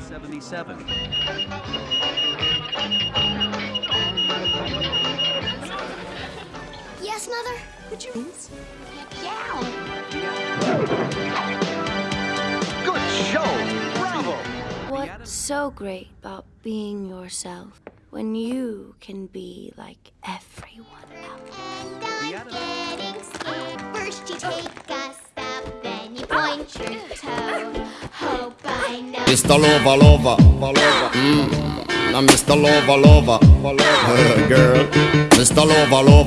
77. Yes, Mother? Would you please? Yeah. Good show! Bravo! What's so great about being yourself when you can be like everyone? Mr. Lover, lover, lover. Mm. Now Mr. Lover, lover, lover. Girl, Mr. Lover, lover.